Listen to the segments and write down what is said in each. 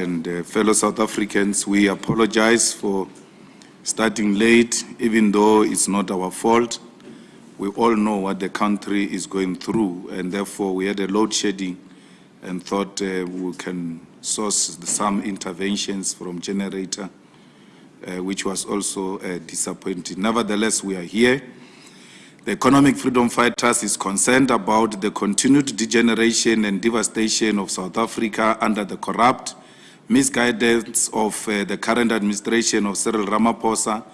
and uh, fellow South Africans, we apologize for starting late, even though it's not our fault. We all know what the country is going through, and therefore we had a load shedding and thought uh, we can source some interventions from generator, uh, which was also uh, disappointing. Nevertheless, we are here. The Economic Freedom Fighters is concerned about the continued degeneration and devastation of South Africa under the corrupt misguidance of uh, the current administration of Cyril Ramaphosa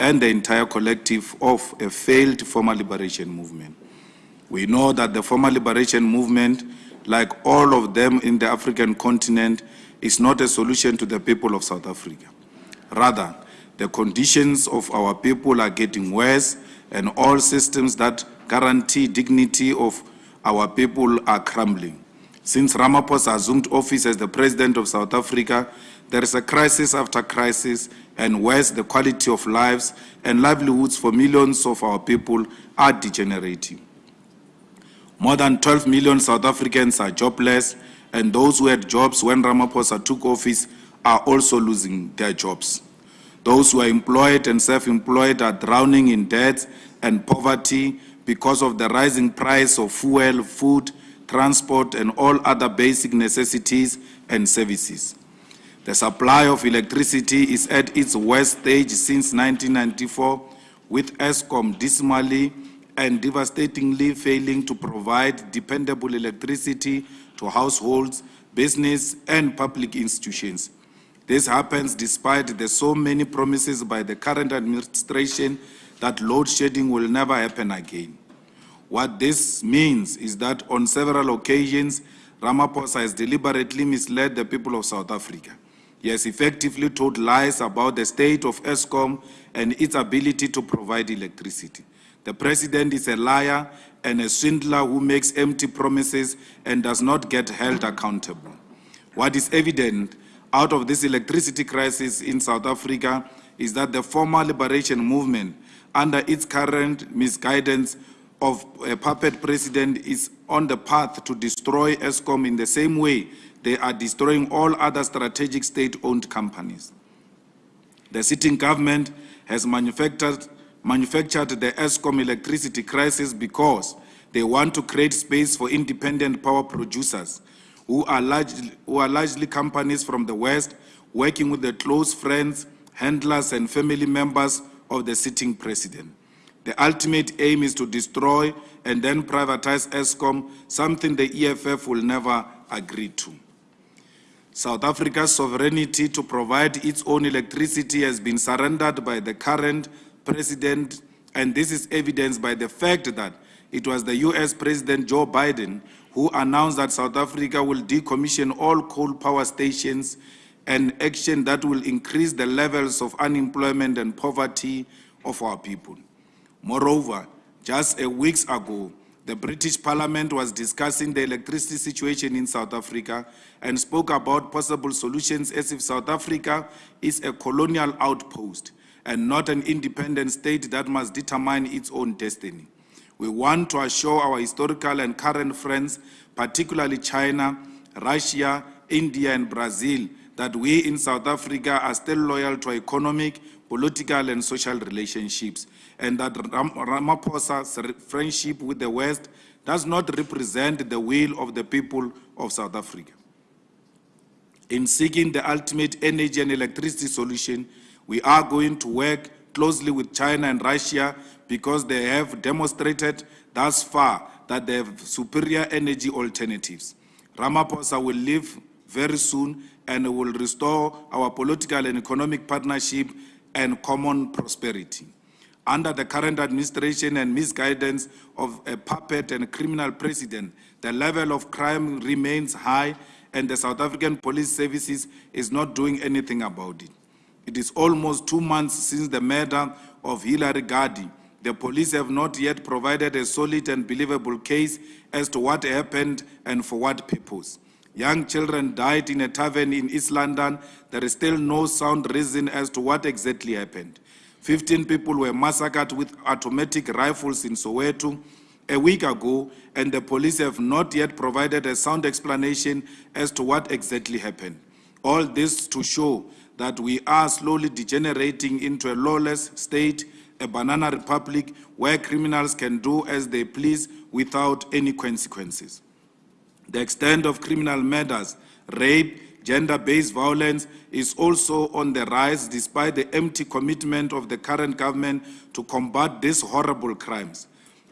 and the entire collective of a failed former liberation movement. We know that the former liberation movement, like all of them in the African continent, is not a solution to the people of South Africa. Rather, the conditions of our people are getting worse and all systems that guarantee dignity of our people are crumbling. Since Ramaphosa assumed office as the president of South Africa, there is a crisis after crisis, and worse, the quality of lives and livelihoods for millions of our people are degenerating. More than 12 million South Africans are jobless, and those who had jobs when Ramaphosa took office are also losing their jobs. Those who are employed and self-employed are drowning in debt and poverty because of the rising price of fuel, food, transport, and all other basic necessities and services. The supply of electricity is at its worst stage since 1994, with Eskom dismally and devastatingly failing to provide dependable electricity to households, business, and public institutions. This happens despite the so many promises by the current administration that load shedding will never happen again. What this means is that on several occasions, Ramaphosa has deliberately misled the people of South Africa. He has effectively told lies about the state of Eskom and its ability to provide electricity. The president is a liar and a swindler who makes empty promises and does not get held accountable. What is evident out of this electricity crisis in South Africa is that the former liberation movement, under its current misguidance, of a puppet president is on the path to destroy Eskom in the same way they are destroying all other strategic state-owned companies. The sitting government has manufactured, manufactured the Eskom electricity crisis because they want to create space for independent power producers who are, largely, who are largely companies from the West working with the close friends, handlers and family members of the sitting president. The ultimate aim is to destroy and then privatize Eskom, something the EFF will never agree to. South Africa's sovereignty to provide its own electricity has been surrendered by the current president, and this is evidenced by the fact that it was the US President Joe Biden who announced that South Africa will decommission all coal power stations, an action that will increase the levels of unemployment and poverty of our people. Moreover, just a weeks ago, the British Parliament was discussing the electricity situation in South Africa and spoke about possible solutions as if South Africa is a colonial outpost and not an independent state that must determine its own destiny. We want to assure our historical and current friends, particularly China, Russia, India, and Brazil, that we in South Africa are still loyal to economic, political, and social relationships and that Ram Ramaphosa's friendship with the West does not represent the will of the people of South Africa. In seeking the ultimate energy and electricity solution, we are going to work closely with China and Russia because they have demonstrated thus far that they have superior energy alternatives. Ramaphosa will leave very soon and will restore our political and economic partnership and common prosperity. Under the current administration and misguidance of a puppet and criminal president, the level of crime remains high and the South African police services is not doing anything about it. It is almost two months since the murder of Hilary Gardee. The police have not yet provided a solid and believable case as to what happened and for what purpose. Young children died in a tavern in East London. There is still no sound reason as to what exactly happened. 15 people were massacred with automatic rifles in Soweto a week ago, and the police have not yet provided a sound explanation as to what exactly happened. All this to show that we are slowly degenerating into a lawless state, a banana republic where criminals can do as they please without any consequences. The extent of criminal murders, rape, gender-based violence is also on the rise despite the empty commitment of the current government to combat these horrible crimes.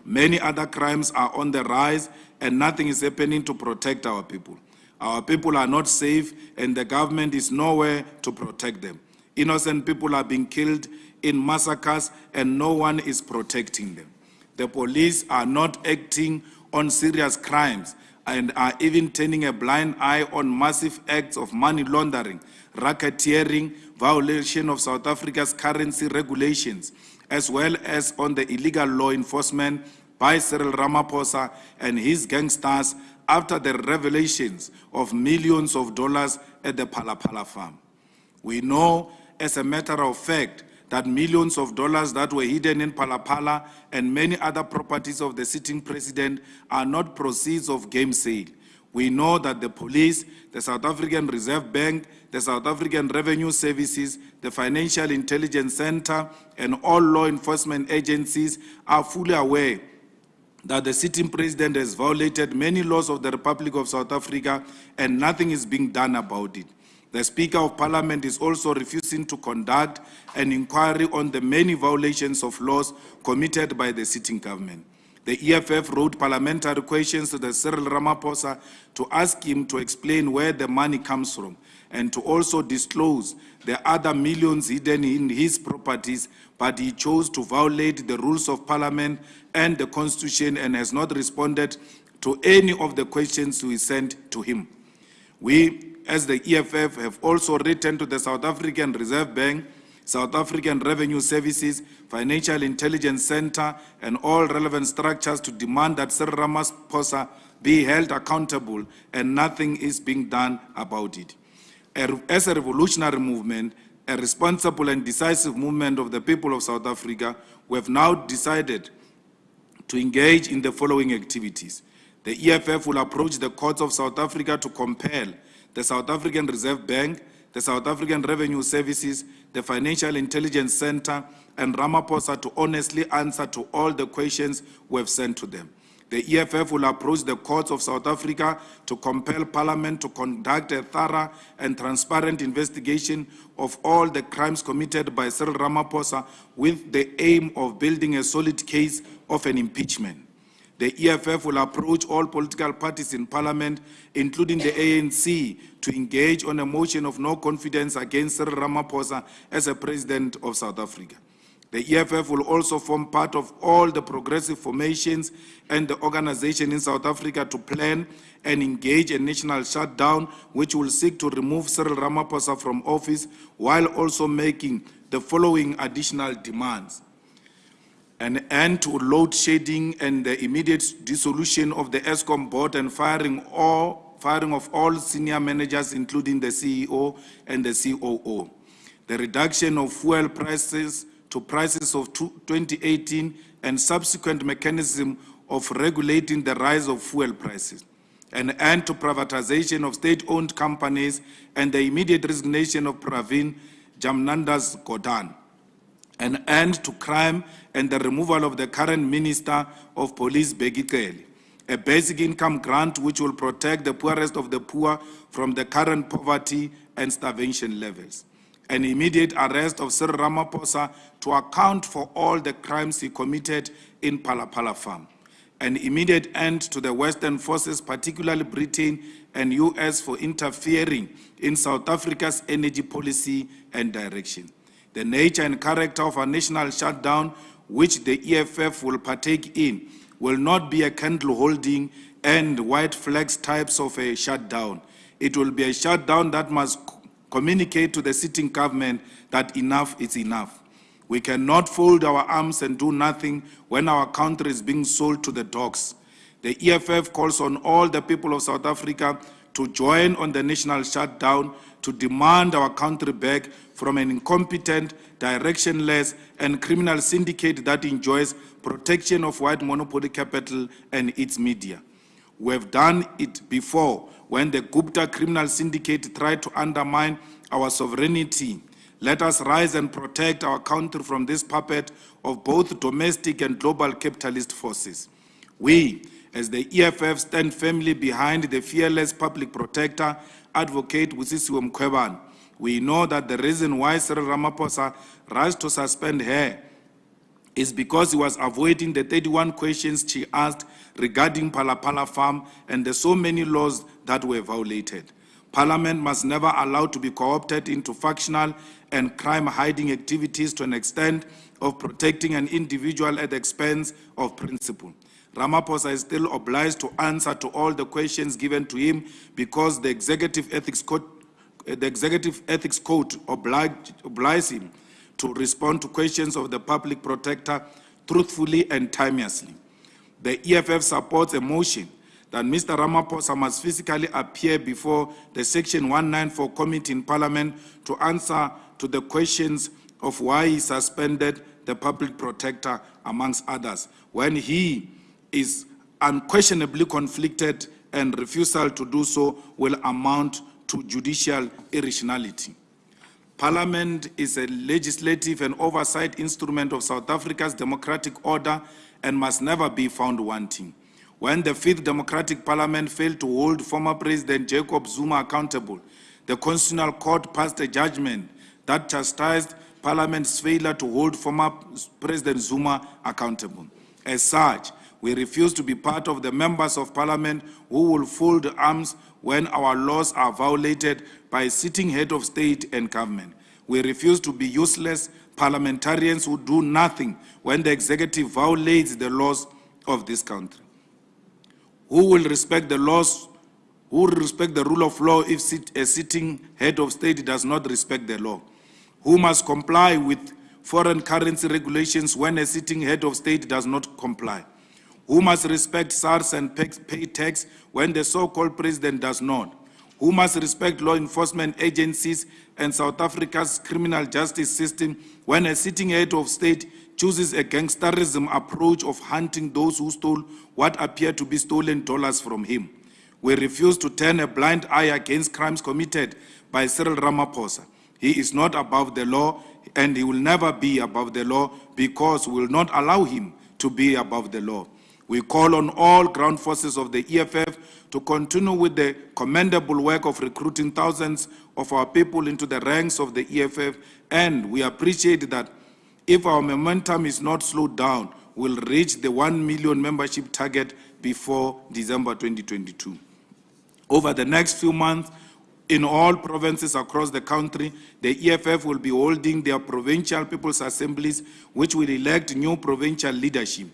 Many other crimes are on the rise and nothing is happening to protect our people. Our people are not safe and the government is nowhere to protect them. Innocent people are being killed in massacres and no one is protecting them. The police are not acting on serious crimes and are even turning a blind eye on massive acts of money laundering, racketeering, violation of South Africa's currency regulations, as well as on the illegal law enforcement by Cyril Ramaphosa and his gangsters after the revelations of millions of dollars at the Phala Phala farm. We know, as a matter of fact, that millions of dollars that were hidden in Phala Phala and many other properties of the sitting president are not proceeds of game sale. We know that the police, the South African Reserve Bank, the South African Revenue Services, the Financial Intelligence Center, and all law enforcement agencies are fully aware that the sitting president has violated many laws of the Republic of South Africa and nothing is being done about it. The Speaker of Parliament is also refusing to conduct an inquiry on the many violations of laws committed by the sitting government. The EFF wrote parliamentary questions to the Cyril Ramaphosa to ask him to explain where the money comes from and to also disclose the other millions hidden in his properties, but he chose to violate the rules of parliament and the constitution and has not responded to any of the questions we sent to him. We as the EFF have also written to the South African Reserve Bank, South African Revenue Services, Financial Intelligence Center, and all relevant structures to demand that Cyril Ramaphosa be held accountable and nothing is being done about it. As a revolutionary movement, a responsible and decisive movement of the people of South Africa, we have now decided to engage in the following activities. The EFF will approach the courts of South Africa to compel the South African Reserve Bank, the South African Revenue Services, the Financial Intelligence Center, and Ramaphosa to honestly answer to all the questions we have sent to them. The EFF will approach the courts of South Africa to compel Parliament to conduct a thorough and transparent investigation of all the crimes committed by Cyril Ramaphosa with the aim of building a solid case of an impeachment. The EFF will approach all political parties in parliament, including the ANC, to engage on a motion of no confidence against Cyril Ramaphosa as a president of South Africa. The EFF will also form part of all the progressive formations and the organization in South Africa to plan and engage a national shutdown which will seek to remove Cyril Ramaphosa from office while also making the following additional demands an end to load shedding and the immediate dissolution of the Eskom board and firing, all, firing of all senior managers, including the CEO and the COO. The reduction of fuel prices to prices of 2018 and subsequent mechanism of regulating the rise of fuel prices. An end to privatization of state-owned companies and the immediate resignation of Pravin Jamnandas Gordhan an end to crime and the removal of the current Minister of Police, Cele, a basic income grant which will protect the poorest of the poor from the current poverty and starvation levels, an immediate arrest of Cyril Ramaphosa to account for all the crimes he committed in Phala Phala Farm, an immediate end to the Western forces, particularly Britain and US, for interfering in South Africa's energy policy and direction the nature and character of a national shutdown, which the EFF will partake in, will not be a candle holding and white flags types of a shutdown. It will be a shutdown that must communicate to the sitting government that enough is enough. We cannot fold our arms and do nothing when our country is being sold to the dogs. The EFF calls on all the people of South Africa to join on the national shutdown to demand our country back from an incompetent, directionless, and criminal syndicate that enjoys protection of white monopoly capital and its media. We have done it before when the Gupta criminal syndicate tried to undermine our sovereignty. Let us rise and protect our country from this puppet of both domestic and global capitalist forces. We, as the EFF, stand firmly behind the fearless public protector, Advocate Busisiwe Mkhwebane. We know that the reason why Cyril Ramaphosa rushed to suspend her is because he was avoiding the 31 questions she asked regarding Phala Phala Farm and the so many laws that were violated. Parliament must never allow to be co-opted into factional and crime-hiding activities to an extent of protecting an individual at the expense of principle. Ramaphosa is still obliged to answer to all the questions given to him because the Executive Ethics Code, eh, the Executive Ethics Code oblige, obliges him to respond to questions of the public protector truthfully and timeously. The EFF supports a motion that Mr. Ramaphosa must physically appear before the Section 194 committee in Parliament to answer to the questions of why he suspended the public protector, amongst others, when he is unquestionably conflicted and refusal to do so will amount to judicial irrationality. Parliament is a legislative and oversight instrument of South Africa's democratic order and must never be found wanting. When the Fifth Democratic Parliament failed to hold former President Jacob Zuma accountable, the Constitutional Court passed a judgment that chastised Parliament's failure to hold former President Zuma accountable. As such, we refuse to be part of the members of Parliament who will fold arms when our laws are violated by sitting head of state and government. We refuse to be useless parliamentarians who do nothing when the executive violates the laws of this country. Who will respect the laws? Who will respect the rule of law if sit, a sitting head of state does not respect the law? Who must comply with foreign currency regulations when a sitting head of state does not comply? Who must respect SARS and pay tax when the so-called president does not? Who must respect law enforcement agencies and South Africa's criminal justice system when a sitting head of state chooses a gangsterism approach of hunting those who stole what appear to be stolen dollars from him? We refuse to turn a blind eye against crimes committed by Cyril Ramaphosa. He is not above the law and he will never be above the law because we will not allow him to be above the law. We call on all ground forces of the EFF to continue with the commendable work of recruiting thousands of our people into the ranks of the EFF, and we appreciate that if our momentum is not slowed down, we'll reach the 1 million membership target before December 2022. Over the next few months, in all provinces across the country, the EFF will be holding their provincial people's assemblies, which will elect new provincial leadership.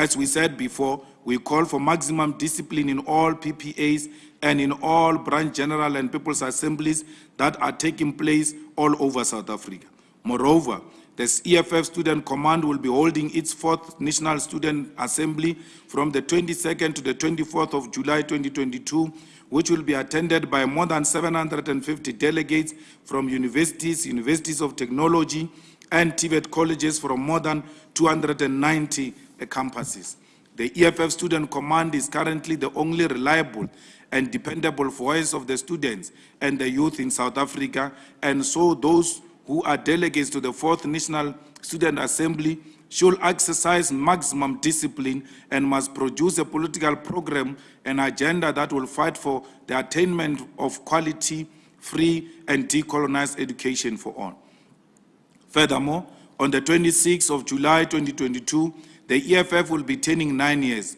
As we said before, we call for maximum discipline in all PPAs and in all branch general and people's assemblies that are taking place all over South Africa. Moreover, the EFF Student Command will be holding its fourth National Student Assembly from the 22nd to the 24th of July 2022, which will be attended by more than 750 delegates from universities, universities of technology, and TVET colleges from more than 290 campuses. The EFF Student Command is currently the only reliable and dependable voice of the students and the youth in South Africa, and so those who are delegates to the Fourth National Student Assembly should exercise maximum discipline and must produce a political program and agenda that will fight for the attainment of quality, free, and decolonized education for all. Furthermore, on the 26th of July 2022, the EFF will be turning nine years,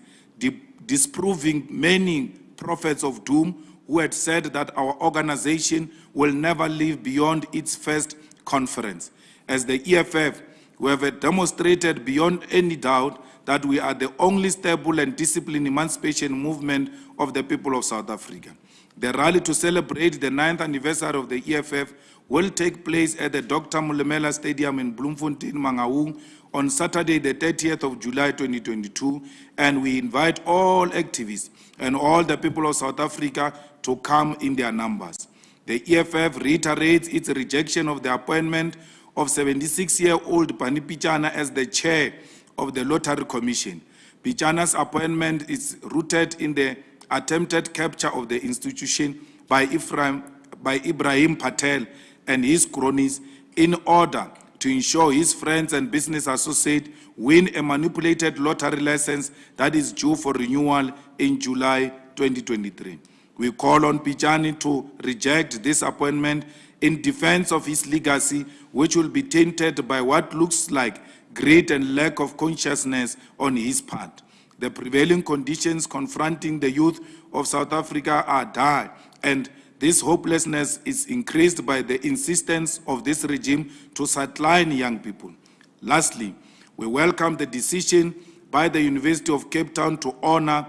disproving many prophets of doom who had said that our organization will never live beyond its first conference. As the EFF, we have demonstrated beyond any doubt that we are the only stable and disciplined emancipation movement of the people of South Africa. The rally to celebrate the ninth anniversary of the EFF will take place at the Dr. Molemela Stadium in Bloemfontein, Mangaung on Saturday, the 30th of July 2022, and we invite all activists and all the people of South Africa to come in their numbers. The EFF reiterates its rejection of the appointment of 76-year-old Barney Pityana as the chair of the Lottery Commission. Pityana's appointment is rooted in the attempted capture of the institution by Ephraim, by Ebrahim Patel and his cronies in order to ensure his friends and business associates win a manipulated lottery license that is due for renewal in July 2023. We call on Pityana to reject this appointment in defense of his legacy, which will be tainted by what looks like greed and lack of consciousness on his part. The prevailing conditions confronting the youth of South Africa are dire, and this hopelessness is increased by the insistence of this regime to sideline young people. Lastly, we welcome the decision by the University of Cape Town to honor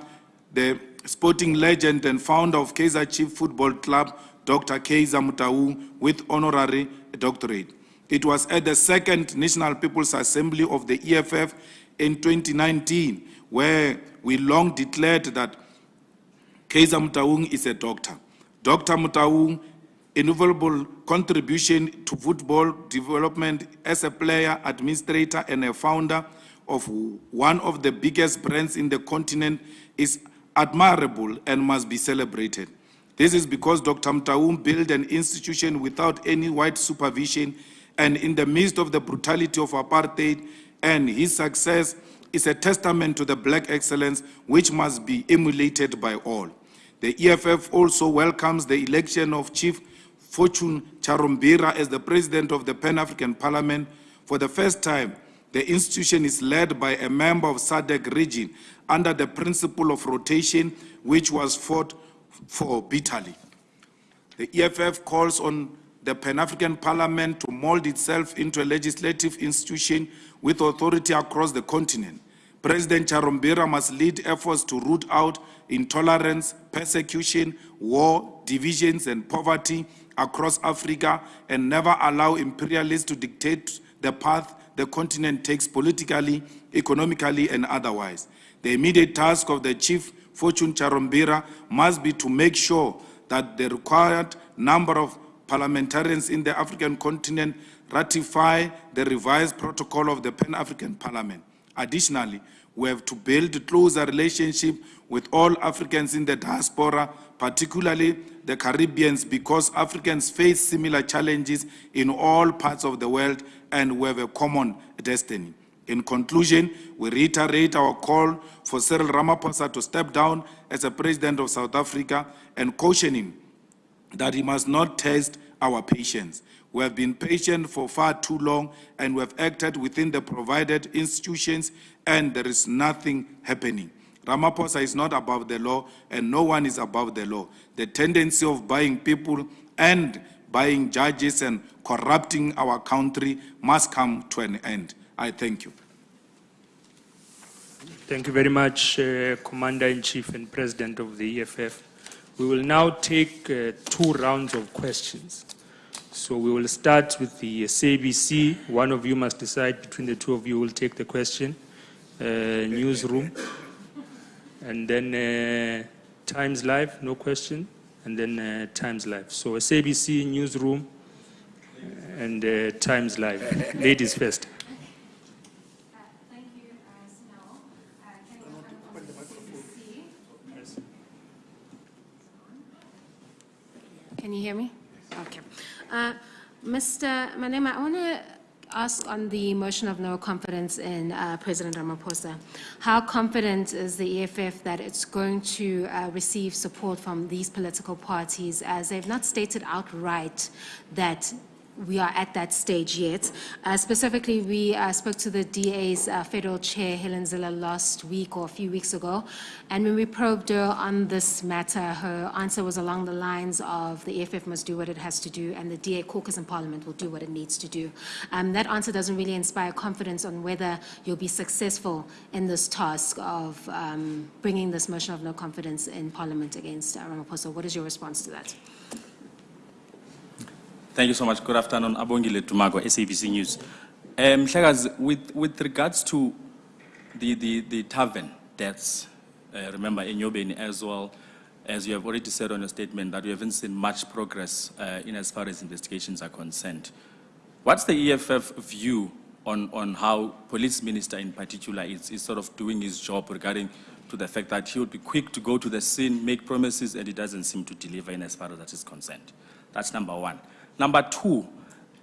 the sporting legend and founder of Kaizer Chief Football Club, Dr. Kaizer Motaung, with honorary doctorate. It was at the second National People's Assembly of the EFF in 2019 where we long declared that Kaizer Motaung is a doctor. Dr. Motaung invaluable contribution to football development as a player, administrator, and a founder of one of the biggest brands in the continent is admirable and must be celebrated. This is because Dr. Motaung built an institution without any white supervision and in the midst of the brutality of apartheid, and his success is a testament to the black excellence which must be emulated by all. The EFF also welcomes the election of Chief Fortune Charumbira as the President of the Pan-African Parliament. For the first time, the institution is led by a member of SADC region under the principle of rotation, which was fought for bitterly. The EFF calls on the Pan-African Parliament to mold itself into a legislative institution with authority across the continent. President Charumbira must lead efforts to root out intolerance, persecution, war, divisions, and poverty across Africa and never allow imperialists to dictate the path the continent takes politically, economically, and otherwise. The immediate task of the Chief Fortune Charumbira must be to make sure that the required number of parliamentarians in the African continent ratify the revised protocol of the Pan-African Parliament. Additionally, we have to build closer relationship with all Africans in the diaspora, particularly the Caribbeans, because Africans face similar challenges in all parts of the world and we have a common destiny. In conclusion, we reiterate our call for Cyril Ramaphosa to step down as a president of South Africa and caution him that he must not test our patience. We have been patient for far too long and we have acted within the provided institutions and there is nothing happening. Ramaphosa is not above the law and no one is above the law. The tendency of buying people and buying judges and corrupting our country must come to an end. I thank you. Thank you very much, uh, Commander-in-Chief and President of the EFF. We will now take uh, two rounds of questions. So we will start with the SABC. One of you must decide between the two of you will take the question. Uh, newsroom. And then uh, Times Live, no question. And then uh, Times Live. So SABC, newsroom, and uh, Times Live. Ladies first. Can you hear me? Uh, Mr. Malema, I want to ask on the motion of no confidence in uh, President Ramaphosa. How confident is the EFF that it's going to uh, receive support from these political parties as they've not stated outright that we are at that stage yet. Uh, specifically, we uh, spoke to the DA's uh, federal chair, Helen Zille, last week or a few weeks ago. And when we probed her on this matter, her answer was along the lines of the EFF must do what it has to do and the DA caucus in parliament will do what it needs to do. Um, that answer doesn't really inspire confidence on whether you'll be successful in this task of um, bringing this motion of no confidence in parliament against uh, Ramaphosa. What is your response to that? Thank you so much. Good afternoon. Abongile Tumago, SABC News. Um, with, with regards to the, the, the tavern deaths, uh, remember in Yobeni as well, as you have already said on your statement, that we haven't seen much progress uh, in as far as investigations are concerned. What's the EFF view on, on how police minister in particular is, is sort of doing his job regarding to the fact that he would be quick to go to the scene, make promises, and he doesn't seem to deliver in as far as that is concerned. That's number one. Number two,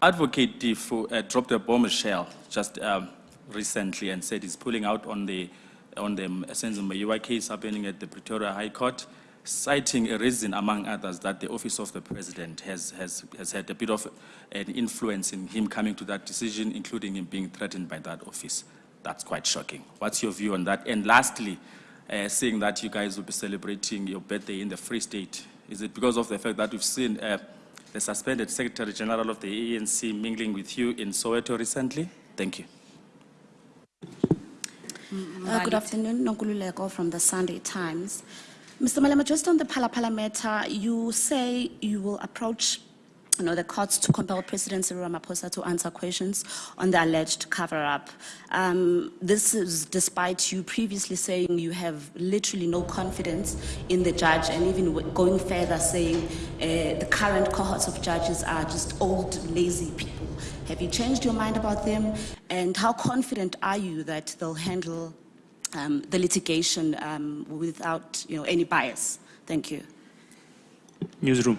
Advocate Teffo uh, dropped a bombshell just um, recently and said he's pulling out on the on the Senzo Meyiwa case happening at the Pretoria High Court, citing a reason, among others, that the office of the president has, has, has had a bit of an influence in him coming to that decision, including him being threatened by that office. That's quite shocking. What's your view on that? And lastly, uh, seeing that you guys will be celebrating your birthday in the Free State, is it because of the fact that we've seen uh, the suspended Secretary General of the ANC mingling with you in Soweto recently? Thank you. Uh, Good afternoon, Nonkululeko from the Sunday Times. Mr. Malema, just on the Phala Phala matter, you say you will approach, you know, the courts to compel President Cyril Ramaphosa to answer questions on the alleged cover-up. Um, This is despite you previously saying you have literally no confidence in the judge and even going further saying uh, the current cohorts of judges are just old, lazy people. Have you changed your mind about them? And how confident are you that they'll handle um, the litigation um, without, you know, any bias? Thank you. Newsroom.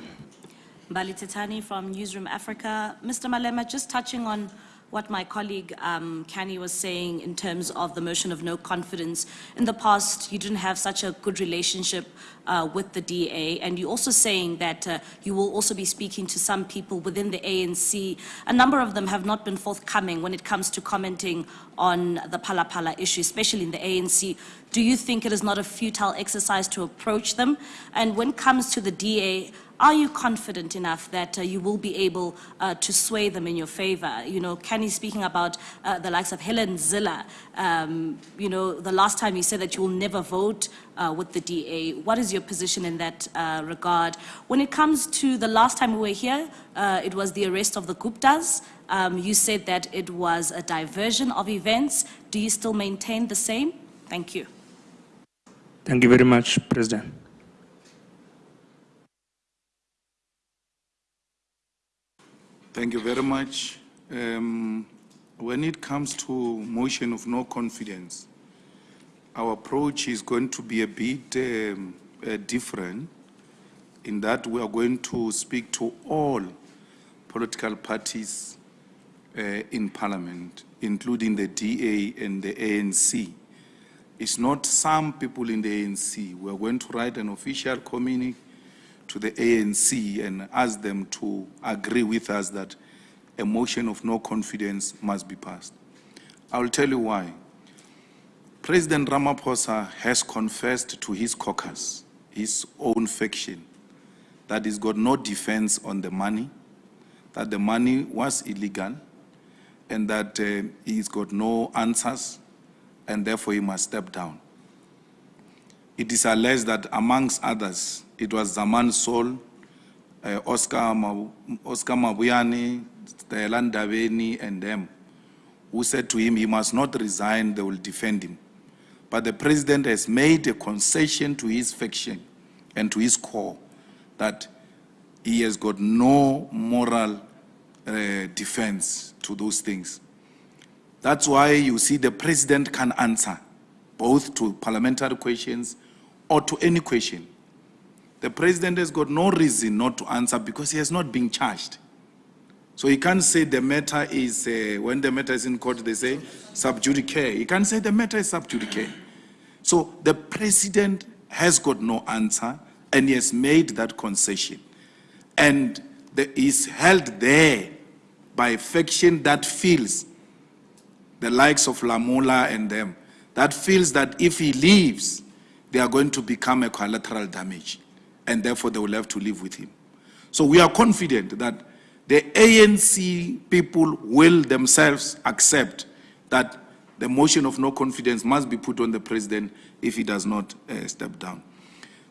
Bali Titani from Newsroom Africa. Mr. Malema, just touching on what my colleague um, was saying in terms of the motion of no confidence. In the past, you didn't have such a good relationship uh, with the DA, and you're also saying that uh, you will also be speaking to some people within the ANC. A number of them have not been forthcoming when it comes to commenting on the Phala Phala issue, especially in the ANC. Do you think it is not a futile exercise to approach them? And when it comes to the DA, are you confident enough that uh, you will be able uh, to sway them in your favor? You know, Kenny speaking about uh, the likes of Helen Zille, um, you know, the last time you said that you will never vote uh, with the DA. What is your position in that uh, regard? When it comes to the last time we were here, uh, it was the arrest of the Guptas. Um, you said that it was a diversion of events. Do you still maintain the same? Thank you. Thank you very much, President. Thank you very much. Um, when it comes to motion of no confidence, our approach is going to be a bit um, uh, different in that we are going to speak to all political parties uh, in parliament, including the DA and the ANC. It's not some people in the ANC. We are going to write an official communique to the ANC and ask them to agree with us that a motion of no confidence must be passed. I will tell you why. President Ramaphosa has confessed to his caucus, his own faction, that he's got no defense on the money, that the money was illegal, and that uh, he's got no answers, and therefore he must step down. It is alleged that amongst others, it was Zaman Sol, uh, Oscar, Ma- Oscar Mabuyane, Stella Ndabeni, and them, who said to him he must not resign, they will defend him. But the president has made a concession to his faction and to his core that he has got no moral uh, defense to those things. That's why you see the president can answer both to parliamentary questions or to any question. The president has got no reason not to answer because he has not been charged. So he can't say the matter is, uh, when the matter is in court, they say sub judice. He can't say the matter is sub judice. So the president has got no answer and he has made that concession. And the, is held there by a faction that feels the likes of Lamola and them, that feels that if he leaves, they are going to become a collateral damage, and therefore they will have to live with him. So we are confident that the ANC people will themselves accept that the motion of no confidence must be put on the president if he does not uh, step down.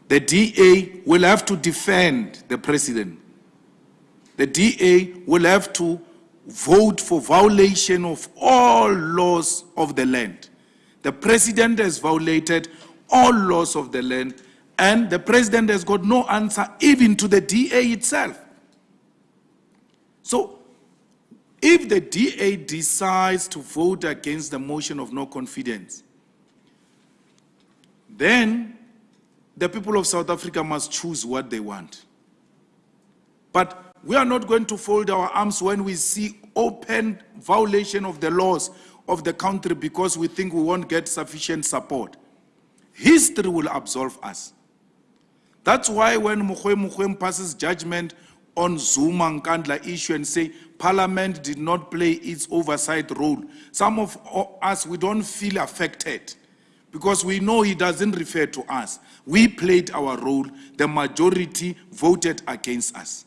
The DA will have to defend the president. The DA will have to vote for violation of all laws of the land. The president has violated all laws of the land, and the president has got no answer even to the DA itself. So, if the DA decides to vote against the motion of no confidence, then the people of South Africa must choose what they want. But we are not going to fold our arms when we see open violation of the laws of the country because we think we won't get sufficient support. History will absolve us. That's why when Mogoeng Mogoeng passes judgment on Zuma and Kandla issue and say Parliament did not play its oversight role, some of us, we don't feel affected because we know he doesn't refer to us. We played our role. The majority voted against us.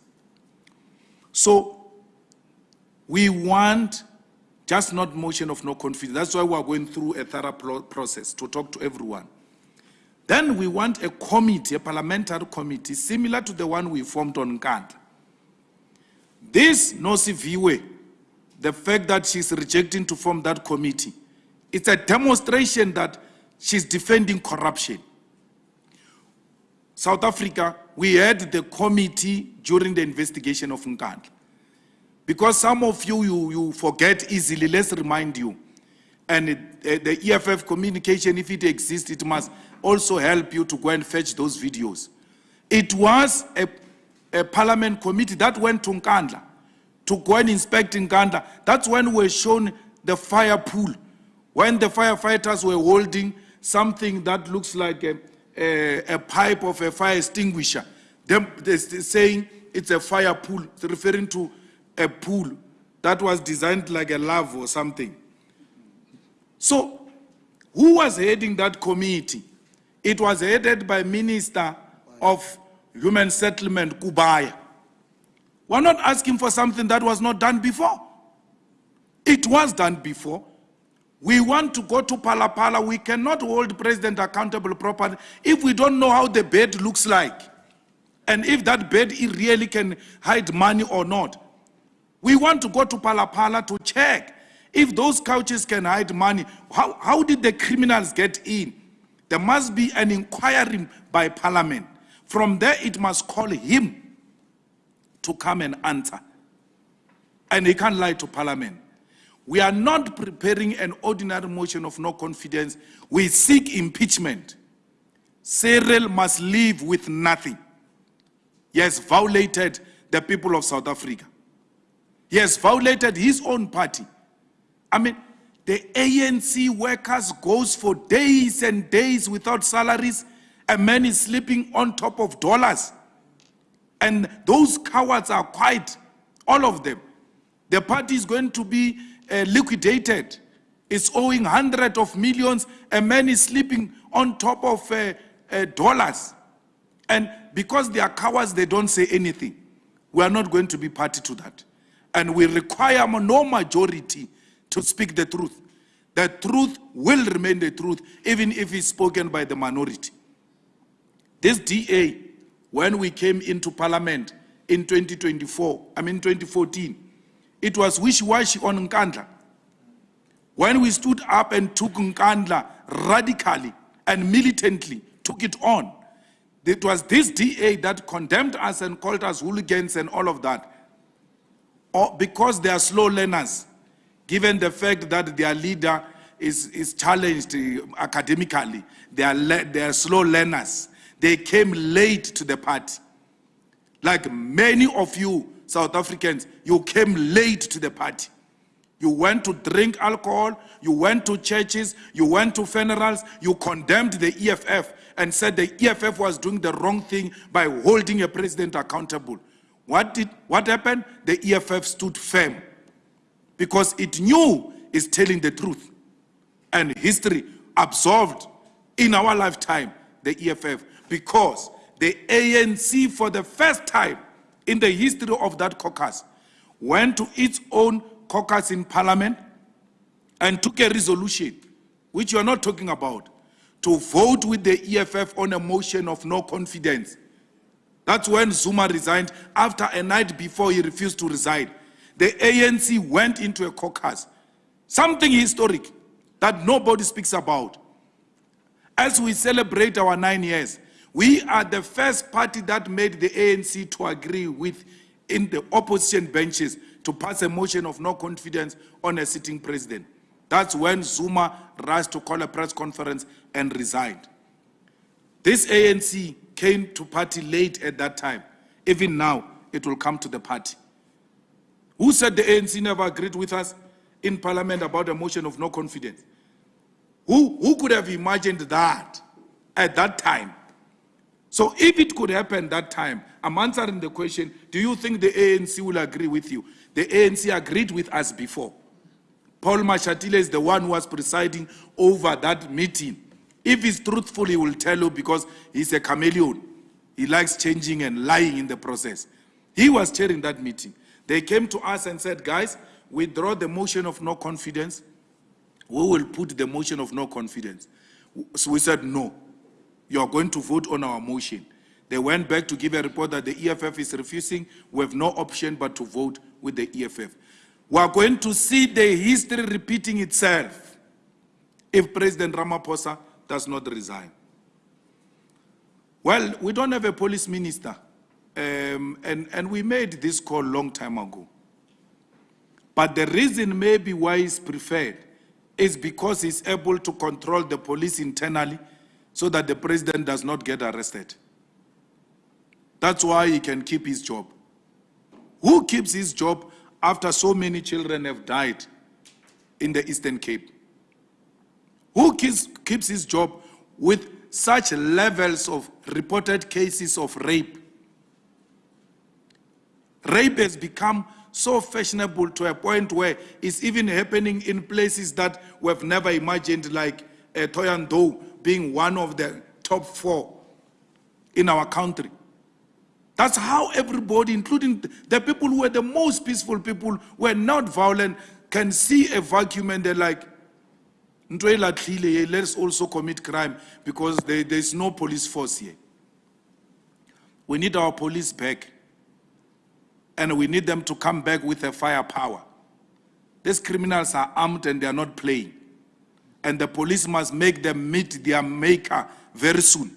So we want just not motion of no confidence. That's why we are going through a thorough pro- process to talk to everyone. Then we want a committee, a parliamentary committee, similar to the one we formed on Nkandla. This Nosiviwe, the fact that she's rejecting to form that committee, it's a demonstration that she's defending corruption. South Africa, we had the committee during the investigation of Nkandla. Because some of you, you, you forget easily, let's remind you. And it, the EFF communication, if it exists, it must also help you to go and fetch those videos. It was a, a parliament committee that went to Nkandla to go and inspect Nkandla. That's when we were shown the fire pool, when the firefighters were holding something that looks like a, a, a pipe of a fire extinguisher. Them, they're saying it's a fire pool, it's referring to a pool that was designed like a love or something. So, who was heading that committee? It was headed by Minister of Human Settlement, Kubayi. We're not asking for something that was not done before. It was done before. We want to go to Phala Phala. We cannot hold president accountable properly if we don't know how the bed looks like. And if that bed really can hide money or not. We want to go to Phala Phala to check if those couches can hide money. How, how did the criminals get in? There must be an inquiry by parliament. From there, it must call him to come and answer. And he can't lie to parliament. We are not preparing an ordinary motion of no confidence. We seek impeachment. Cyril must live with nothing. He has violated the people of South Africa. He has violated his own party. I mean, the ANC workers goes for days and days without salaries. A man is sleeping on top of dollars. And those cowards are quiet, all of them. The party is going to be uh, liquidated. It's owing hundreds of millions. A man is sleeping on top of uh, uh, dollars. And because they are cowards, they don't say anything. We are not going to be party to that. And we require no majority to speak the truth. The truth will remain the truth, even if it's spoken by the minority. This DA, when we came into parliament in 2024, I mean 2014, it was wishy-washy on Nkandla. When we stood up and took Nkandla radically and militantly, took it on, it was this DA that condemned us and called us hooligans and all of that. Or because they are slow learners, given the fact that their leader is, is challenged uh, academically, they are, they are slow learners. They came late to the party. Like many of you South Africans, you came late to the party. You went to drink alcohol, you went to churches, you went to funerals, you condemned the EFF and said the EFF was doing the wrong thing by holding a president accountable. What did what happened? The EFF stood firm because it knew it's telling the truth. And history absorbed in our lifetime the EFF because the ANC for the first time in the history of that caucus went to its own caucus in parliament and took a resolution, which you are not talking about, to vote with the EFF on a motion of no confidence. That's when Zuma resigned after a night before he refused to resign. The ANC went into a caucus, something historic that nobody speaks about. As we celebrate our nine years, we are the first party that made the ANC to agree with in the opposition benches to pass a motion of no confidence on a sitting president. That's when Zuma rushed to call a press conference and resigned. This ANC came to party late at that time. Even now, it will come to the party. Who said the ANC never agreed with us in parliament about a motion of no confidence? Who, who could have imagined that at that time? So if it could happen that time, I'm answering the question, do you think the ANC will agree with you? The ANC agreed with us before. Paul Mashatile is the one who was presiding over that meeting. If he's truthful, he will tell you because he's a chameleon. He likes changing and lying in the process. He was chairing that meeting. They came to us and said, guys, withdraw the motion of no confidence. We will put the motion of no confidence. So we said, no. You are going to vote on our motion. They went back to give a report that the EFF is refusing. We have no option but to vote with the EFF. We are going to see the history repeating itself if President Ramaphosa does not resign. Well, we don't have a police minister, um, and, and we made this call long time ago. But the reason maybe why he's preferred is because he's able to control the police internally so that the president does not get arrested. That's why he can keep his job. Who keeps his job after so many children have died in the Eastern Cape? Who keeps, keeps his job with such levels of reported cases of rape? Rape has become so fashionable to a point where it's even happening in places that we've never imagined, like uh, Thohoyandou being one of the top four in our country. That's how everybody, including the people who were the most peaceful people, were not violent, can see a vacuum and they're like, "Ntho e latlhile ye, let's also commit crime because there, there's no police force here. We need our police back. And we need them to come back with a firepower. These criminals are armed and they are not playing. And the police must make them meet their maker very soon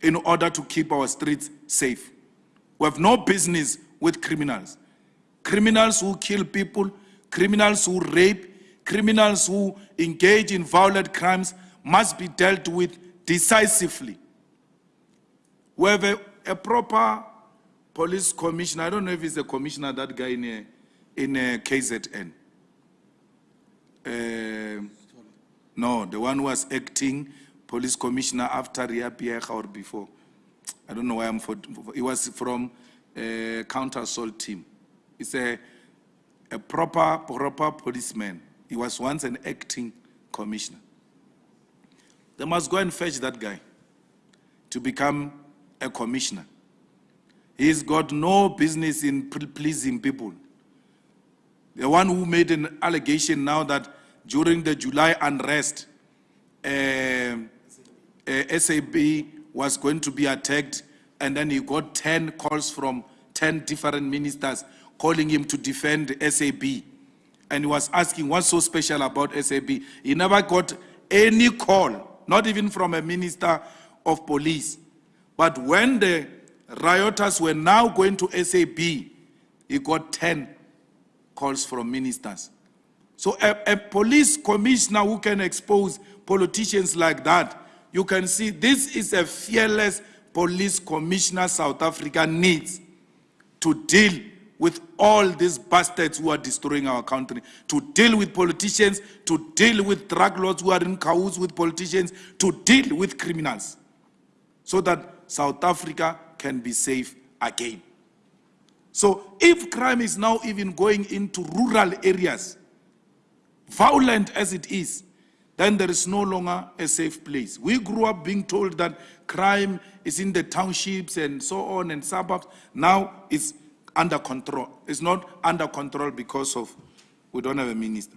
in order to keep our streets safe. We have no business with criminals. Criminals who kill people, criminals who rape, criminals who engage in violent crimes must be dealt with decisively. We have a, a proper police commissioner. I don't know if he's a commissioner, that guy in, a, in a KZN. Uh, no, the one who was acting police commissioner after Riah Phiyega or before. I don't know why I'm for, he was from a counter assault team. He's a, a proper, proper policeman. He was once an acting commissioner. They must go and fetch that guy to become a commissioner. He's got no business in pleasing people. The one who made an allegation now that during the July unrest, uh, uh, SAB was going to be attacked, and then he got 10 calls from 10 different ministers calling him to defend SAB. And he was asking, what's so special about SAB? He never got any call, not even from a minister of police. But when the rioters were now going to SAB, he got 10 calls from ministers. So a, a police commissioner who can expose politicians like that, you can see this is a fearless police commissioner South Africa needs to deal with all these bastards who are destroying our country, to deal with politicians, to deal with drug lords who are in cahoots with politicians, to deal with criminals, so that South Africa can be safe again. So if crime is now even going into rural areas, violent as it is, then there is no longer a safe place. We grew up being told that crime is in the townships and so on and suburbs. Now it's under control. It's not under control because of we don't have a minister.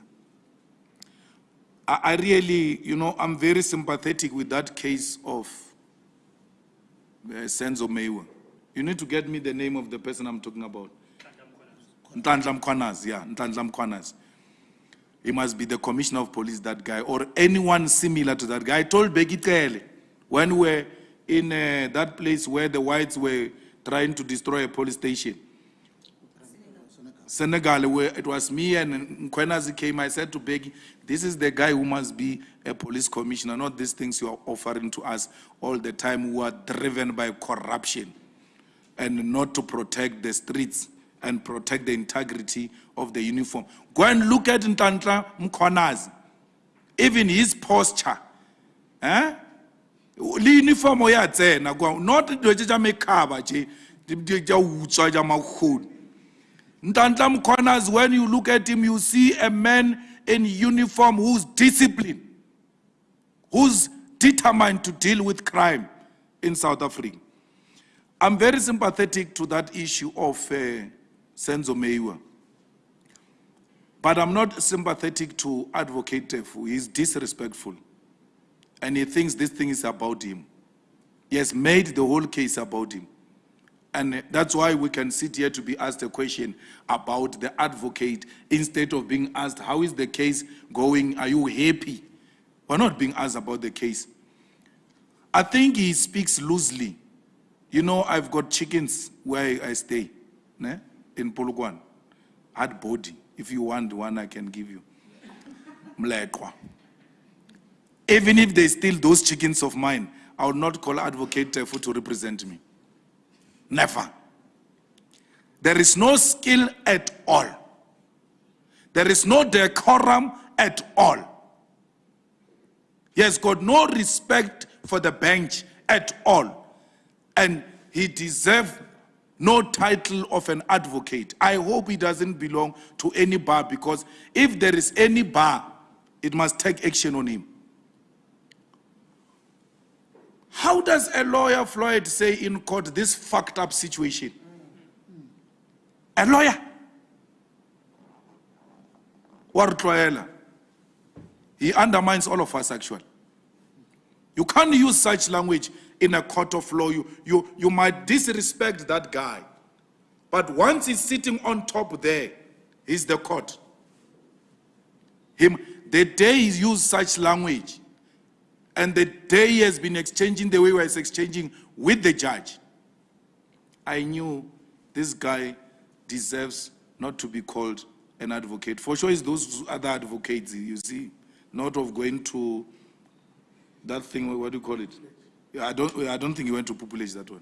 I, I really, you know, I'm very sympathetic with that case of uh, Senzo Meyiwa. You need to get me the name of the person I'm talking about. Nhlanhla Mkhwanazi, yeah, Nhlanhla Mkhwanazi. He must be the commissioner of police, that guy, or anyone similar to that guy. I told Bheki Cele when we were in uh, that place where the whites were trying to destroy a police station. Senekal, where it was me and Mkhwanazi came, I said to Bheki, this is the guy who must be a police commissioner, not these things you are offering to us all the time who are driven by corruption and not to protect the streets and protect the integrity of the uniform. Go and look at Nhlanhla Mkhwanazi, even his posture. Eh? Uniform ya not dilo tše tša mekhaba di- tša utswa when you look at him, you see a man in uniform who's disciplined, who's determined to deal with crime in South Africa. I'm very sympathetic to that issue of uh, Senzo Meyiwa. But I'm not sympathetic to Advocate Teffo. He's disrespectful. And he thinks this thing is about him. He has made the whole case about him. And that's why we can sit here to be asked a question about the advocate instead of being asked, how is the case going? Are you happy? We're not being asked about the case. I think he speaks loosely. You know, I've got chickens where I stay, ne? in Polokwane. Hard body. If you want one, I can give you. Mlekwa. Even if they steal those chickens of mine, I will not call Advocate Teffo to represent me. Never. There is no skill at all. There is no decorum at all. He has got no respect for the bench at all. And he deserves no title of an advocate. I hope he doesn't belong to any bar because if there is any bar, it must take action on him. How does a lawyer, Floyd, say in court this fucked up situation? A lawyer. Or Tloela. He undermines all of us, actually. You can't use such language in a court of law. You, you, you might disrespect that guy. But once he's sitting on top there, he's the court. Him, the day he used such language, and the day he has been exchanging the way he was exchanging with the judge, I knew this guy deserves not to be called an advocate. For sure, it's those other advocates, you see, not of going to that thing, what do you call it? I don't, I don't think he went to pupillage that one.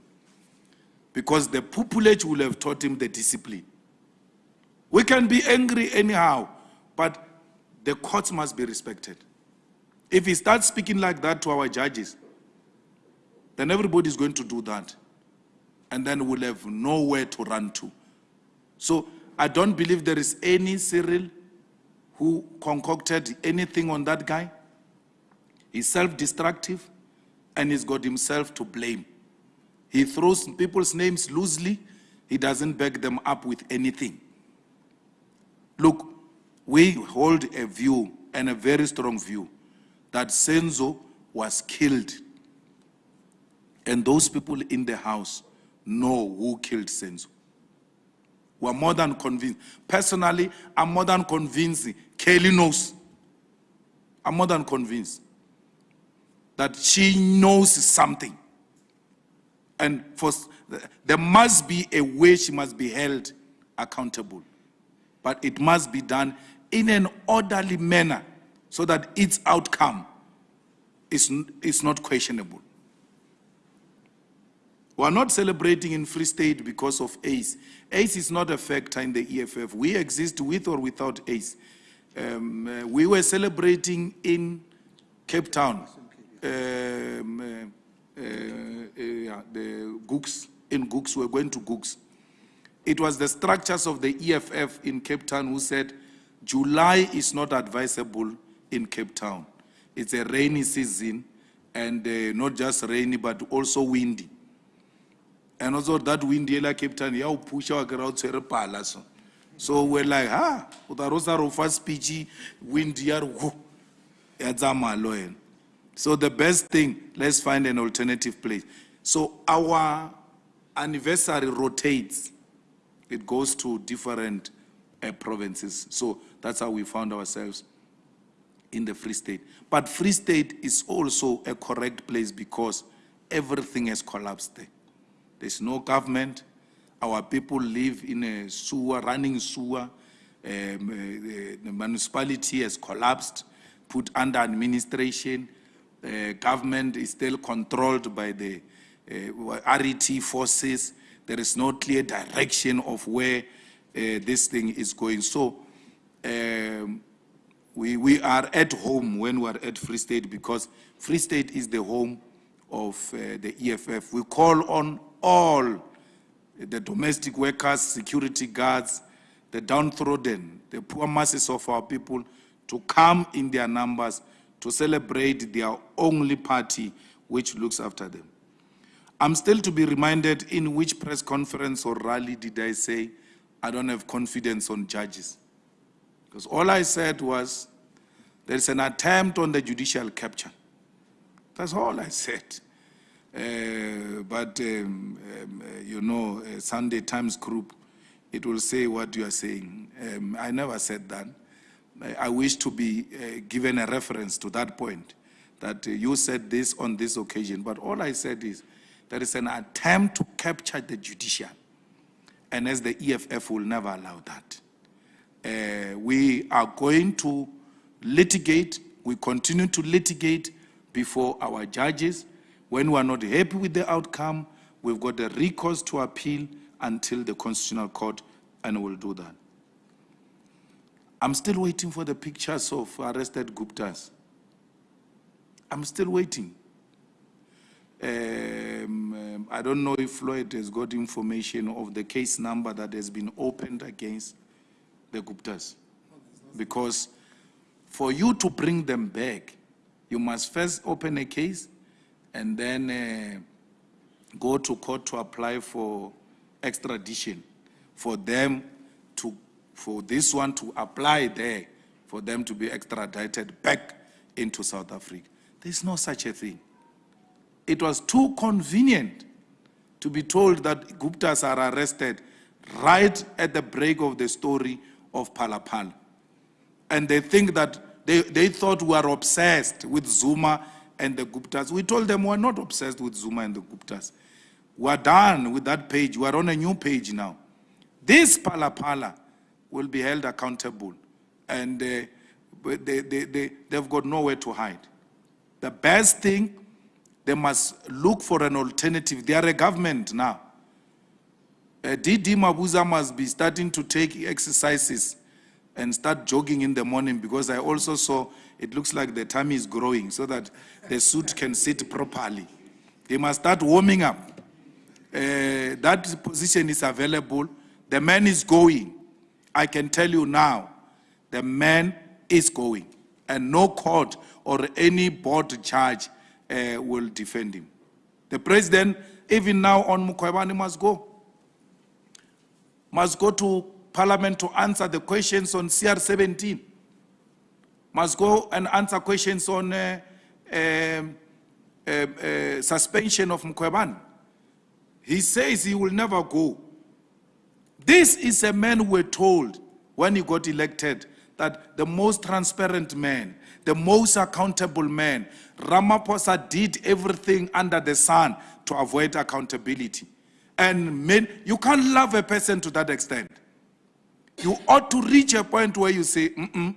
Because the pupillage will have taught him the discipline. We can be angry anyhow, but the courts must be respected. If he starts speaking like that to our judges, then everybody is going to do that. And then we'll have nowhere to run to. So I don't believe there is any Cyril who concocted anything on that guy. He's self-destructive and he's got himself to blame. He throws people's names loosely. He doesn't back them up with anything. Look, we hold a view and a very strong view that Senzo was killed. And those people in the house know who killed Senzo. We're more than convinced. Personally, I'm more than convinced Kelly knows. I'm more than convinced that she knows something. And for, there must be a way she must be held accountable. But it must be done in an orderly manner so that its outcome is, is not questionable. We are not celebrating in Free State because of ACE. ACE is not a factor in the EFF. We exist with or without ACE. Um, uh, we were celebrating in Cape Town, um, uh, uh, uh, yeah, the Gooks, in Gooks, we were going to Gooks. It was the structures of the EFF in Cape Town who said July is not advisable in Cape Town. It's a rainy season and not just rainy but also windy. And also that windy like Cape Town, yeah, push our crowd to pala so. We're like, ah, uta rosa rofa speechy, windy yar whoo. ya tsamaya le wena. So the best thing, let's find an alternative place. So our anniversary rotates. It goes to different uh, provinces. So that's how we found ourselves in the Free State. But Free State is also a correct place because everything has collapsed there. There's no government. Our people live in a sewer, running sewer. Um, uh, the, the municipality has collapsed, put under administration. Uh, government is still controlled by the uh, RET forces. There is no clear direction of where uh, this thing is going. So um, we, we are at home when we are at Free State because Free State is the home of uh, the EFF. We call on all the domestic workers, security guards, the downtrodden, the poor masses of our people to come in their numbers to celebrate their only party which looks after them. I'm still to be reminded in which press conference or rally did I say I don't have confidence on judges. Because all I said was there's an attempt on the judicial capture. That's all I said. Uh, but, um, um, uh, you know, uh, Sunday Times group, it will say what you are saying. Um, I never said that. I, wish to be uh, given a reference to that point, that uh, you said this on this occasion. But all I said is there is an attempt to capture the judicial. And as the EFF will never allow that. Uh, we are going to litigate, we continue to litigate before our judges. When we are not happy with the outcome, we've got the recourse to appeal until the Constitutional Court, and we'll do that. I'm still waiting for the pictures of arrested Guptas. I'm still waiting. Um, um, I don't know if Floyd has got information of the case number that has been opened against the Guptas. Because for you to bring them back, you must first open a case and then uh, go to court to apply for extradition for them for this one to apply there, for them to be extradited back into South Africa. There's no such a thing. It was too convenient to be told that Guptas are arrested right at the break of the story of Phala Phala. And they think that they, they thought we are obsessed with Zuma and the Guptas. We told them we're not obsessed with Zuma and the Guptas. We're done with that page. We're on a new page now. This Phala Phala will be held accountable. And uh, they, they, they, they've got nowhere to hide. The best thing, they must look for an alternative. They are a government now. Uh, DD Mabuza must be starting to take exercises and start jogging in the morning because I also saw it looks like the tummy is growing so that the suit can sit properly. They must start warming up. Uh, that position is available. The man is going. I can tell you now, the man is going. And no court or any board judge uh, will defend him. The president, even now on Mkhwebane, must go. Must go to parliament to answer the questions on CR17. Must go and answer questions on uh, um, uh, uh, suspension of Mkhwebane. He says he will never go. This is a man were told when he got elected that the most transparent man, the most accountable man, Ramaphosa did everything under the sun to avoid accountability. And men, you can't love a person to that extent. You ought to reach a point where you say, mm -mm,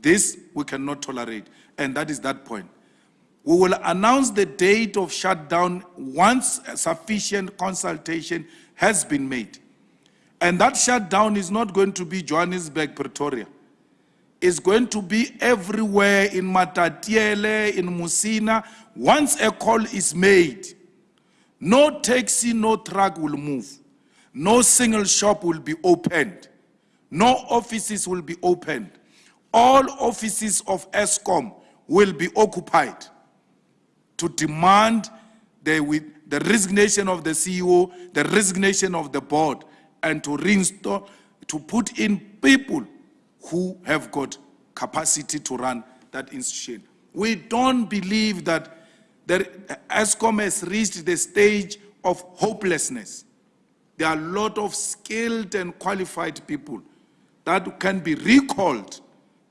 this we cannot tolerate. And that is that point. We will announce the date of shutdown once sufficient consultation has been made. And that shutdown is not going to be Johannesburg, Pretoria. It's going to be everywhere in Matatiele, in Musina. Once a call is made, no taxi, no truck will move. No single shop will be opened. No offices will be opened. All offices of Eskom will be occupied to demand the, the resignation of the CEO, the resignation of the board, and to reinstall, to put in people who have got capacity to run that institution. We don't believe that the Eskom has reached the stage of hopelessness. There are a lot of skilled and qualified people that can be recalled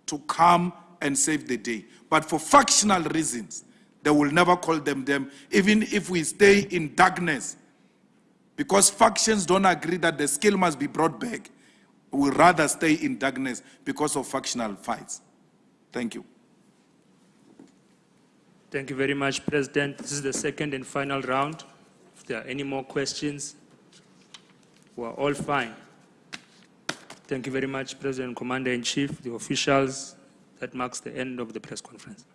to come and save the day. But for factional reasons, they will never call them them. Even if we stay in darkness, Because factions don't agree that the skill must be brought back, we rather stay in darkness because of factional fights. Thank you. Thank you very much, President. This is the second and final round. If there are any more questions, we're all fine. Thank you very much, President, Commander-in-Chief, the officials. That marks the end of the press conference.